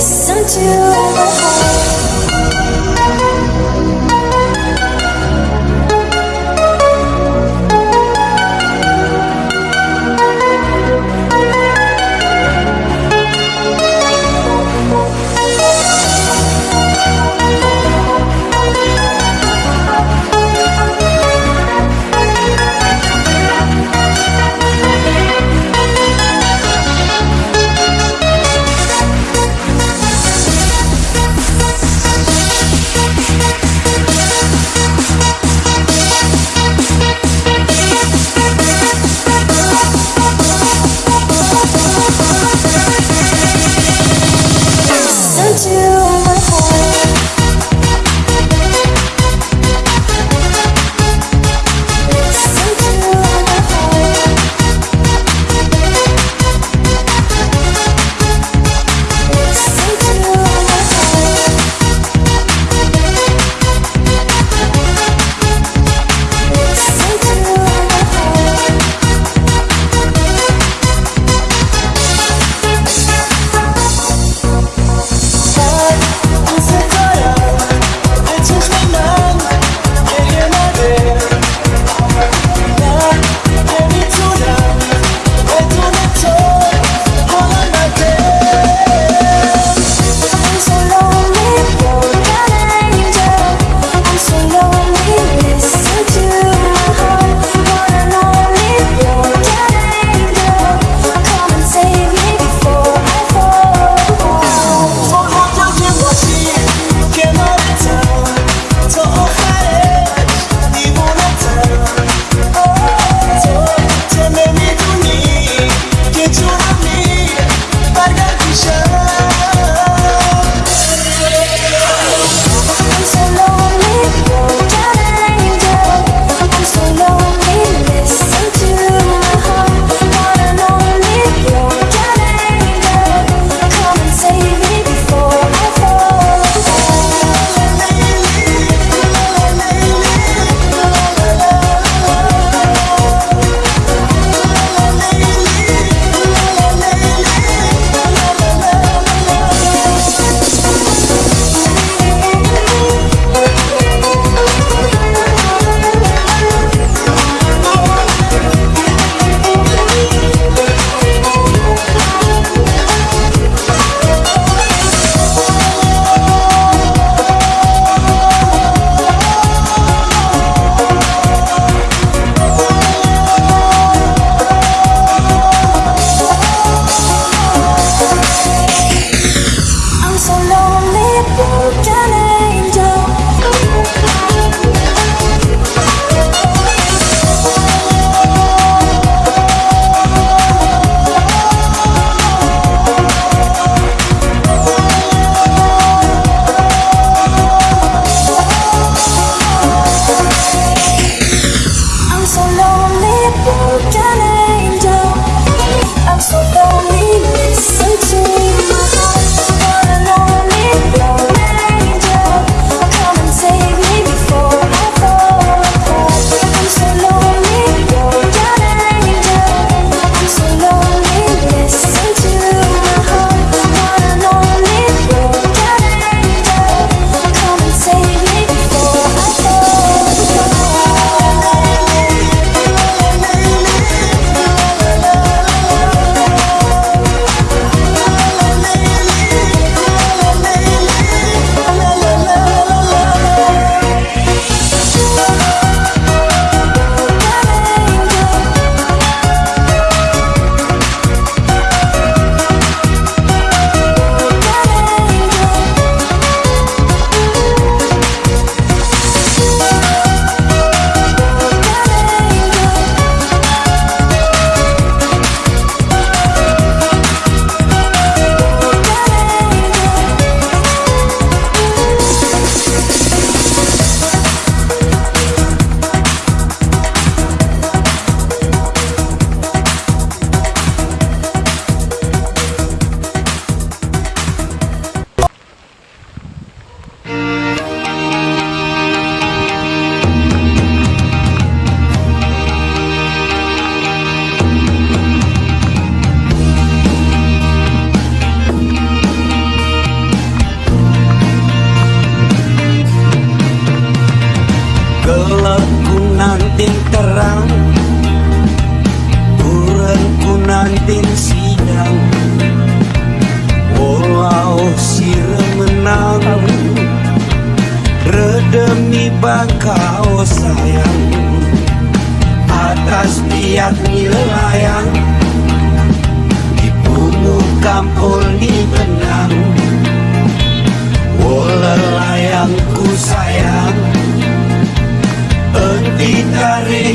listen to. my demi bangkau sayang. Atas lihat nilayang di punggung kampul di benang. Wolelayangku sayang. Enti tarik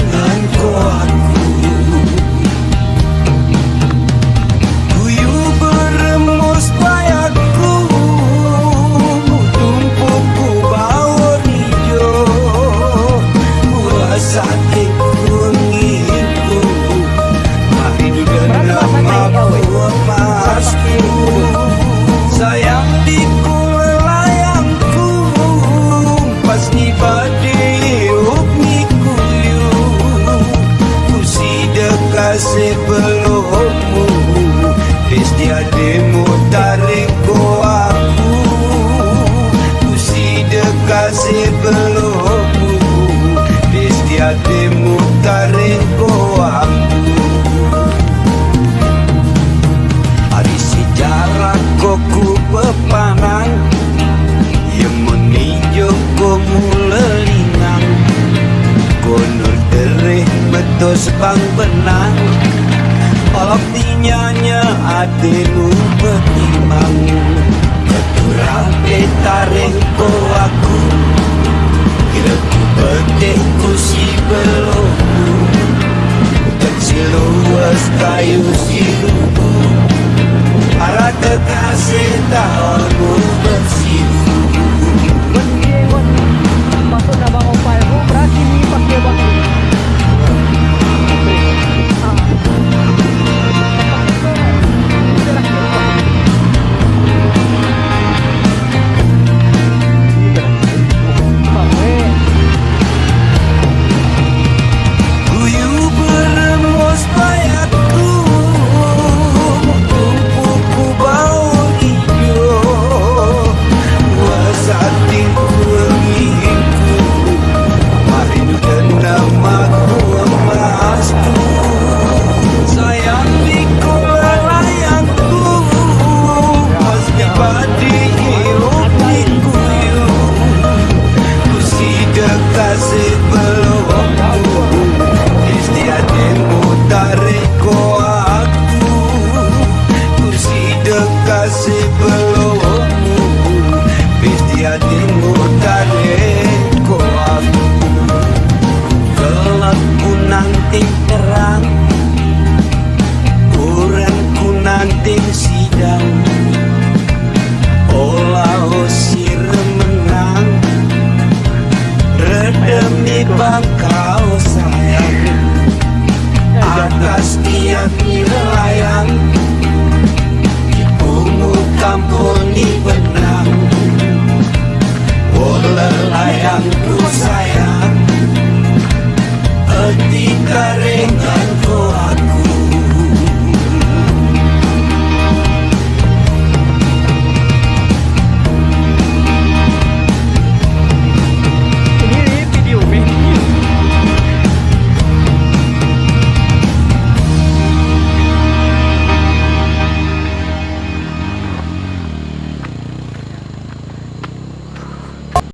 ating